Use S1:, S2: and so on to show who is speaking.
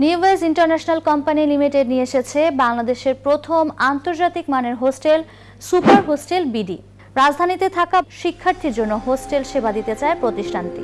S1: নিউওয়েজ international company limited নিয়ে এসেছে বাংলাদেশের প্রথম আন্তর্জাতিক মানের হোস্টেল, সুপার হোস্টেল বিডি। রাজধানীতে থাকা শিক্ষার্থীর জন্য হোস্টেল সেবা দিতে চায় প্রতিষ্ঠানটি।